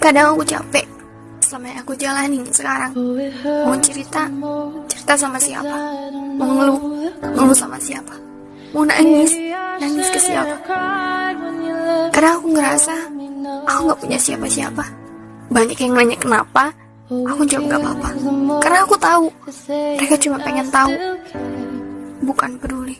Kadang aku capek selama yang aku jalanin sekarang. Mau cerita, cerita sama siapa? Mau ngeluh, ngeluh sama siapa? Mau nangis, nangis ke siapa? Karena aku ngerasa aku nggak punya siapa-siapa. Banyak yang nanya kenapa, aku jawab gak apa-apa. Karena aku tahu mereka cuma pengen tahu, bukan peduli.